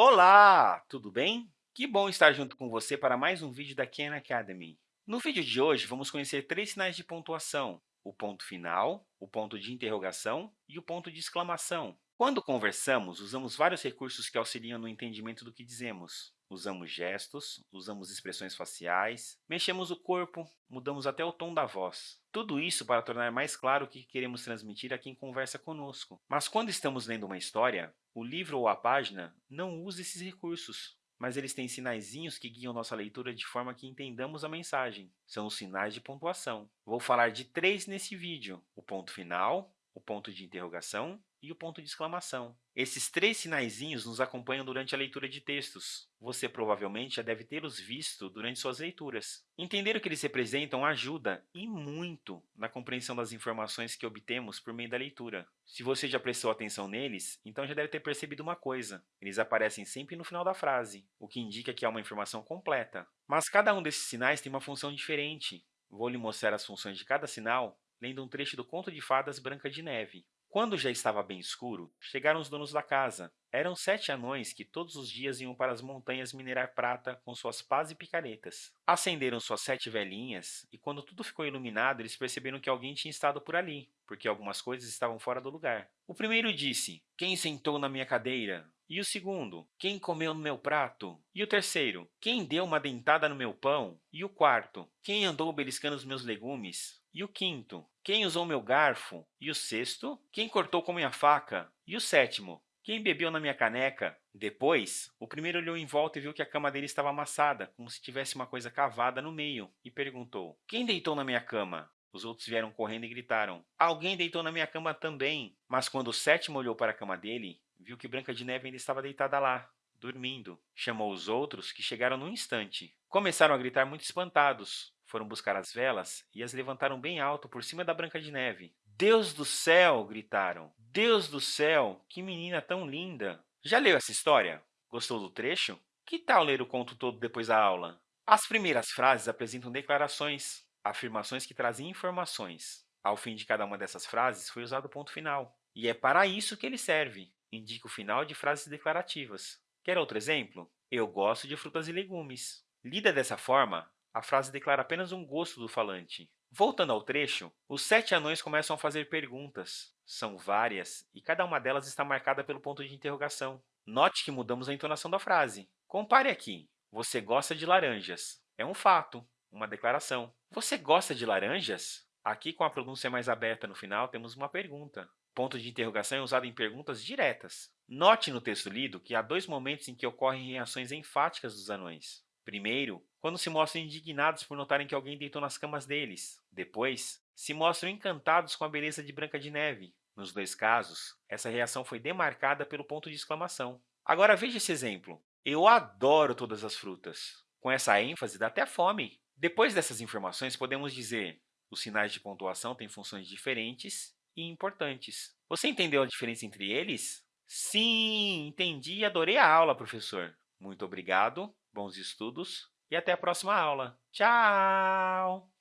Olá, tudo bem? Que bom estar junto com você para mais um vídeo da Khan Academy. No vídeo de hoje, vamos conhecer três sinais de pontuação, o ponto final, o ponto de interrogação e o ponto de exclamação. Quando conversamos, usamos vários recursos que auxiliam no entendimento do que dizemos. Usamos gestos, usamos expressões faciais, mexemos o corpo, mudamos até o tom da voz. Tudo isso para tornar mais claro o que queremos transmitir a quem conversa conosco. Mas quando estamos lendo uma história, o livro ou a página não usa esses recursos, mas eles têm sinaizinhos que guiam nossa leitura de forma que entendamos a mensagem. São os sinais de pontuação. Vou falar de três nesse vídeo, o ponto final, o ponto de interrogação e o ponto de exclamação. Esses três sinaizinhos nos acompanham durante a leitura de textos. Você provavelmente já deve tê-los visto durante suas leituras. Entender o que eles representam ajuda, e muito, na compreensão das informações que obtemos por meio da leitura. Se você já prestou atenção neles, então já deve ter percebido uma coisa. Eles aparecem sempre no final da frase, o que indica que há uma informação completa. Mas cada um desses sinais tem uma função diferente. Vou lhe mostrar as funções de cada sinal lendo um trecho do Conto de Fadas Branca de Neve. Quando já estava bem escuro, chegaram os donos da casa. Eram sete anões que todos os dias iam para as montanhas minerar prata com suas pás e picaretas. Acenderam suas sete velhinhas, e quando tudo ficou iluminado, eles perceberam que alguém tinha estado por ali, porque algumas coisas estavam fora do lugar. O primeiro disse, quem sentou na minha cadeira? E o segundo, quem comeu no meu prato? E o terceiro, quem deu uma dentada no meu pão? E o quarto, quem andou beliscando os meus legumes? E o quinto, quem usou meu garfo? E o sexto, quem cortou com minha faca? E o sétimo, quem bebeu na minha caneca? Depois, o primeiro olhou em volta e viu que a cama dele estava amassada, como se tivesse uma coisa cavada no meio, e perguntou, quem deitou na minha cama? Os outros vieram correndo e gritaram, alguém deitou na minha cama também. Mas quando o sétimo olhou para a cama dele, viu que Branca de Neve ainda estava deitada lá, dormindo. Chamou os outros, que chegaram num instante. Começaram a gritar muito espantados. Foram buscar as velas e as levantaram bem alto por cima da Branca de Neve. Deus do céu! gritaram. Deus do céu! Que menina tão linda! Já leu essa história? Gostou do trecho? Que tal ler o conto todo depois da aula? As primeiras frases apresentam declarações, afirmações que trazem informações. Ao fim de cada uma dessas frases foi usado o ponto final. E é para isso que ele serve. Indica o final de frases declarativas. Quer outro exemplo? Eu gosto de frutas e legumes. Lida dessa forma, a frase declara apenas um gosto do falante. Voltando ao trecho, os sete anões começam a fazer perguntas. São várias, e cada uma delas está marcada pelo ponto de interrogação. Note que mudamos a entonação da frase. Compare aqui. Você gosta de laranjas. É um fato, uma declaração. Você gosta de laranjas? Aqui, com a pronúncia mais aberta no final, temos uma pergunta. Ponto de interrogação é usado em perguntas diretas. Note no texto lido que há dois momentos em que ocorrem reações enfáticas dos anões. Primeiro, quando se mostram indignados por notarem que alguém deitou nas camas deles. Depois, se mostram encantados com a beleza de Branca de Neve. Nos dois casos, essa reação foi demarcada pelo ponto de exclamação. Agora veja esse exemplo. Eu adoro todas as frutas. Com essa ênfase, dá até fome. Depois dessas informações, podemos dizer os sinais de pontuação têm funções diferentes e importantes. Você entendeu a diferença entre eles? Sim, entendi e adorei a aula, professor. Muito obrigado, bons estudos e até a próxima aula. Tchau!